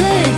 clear.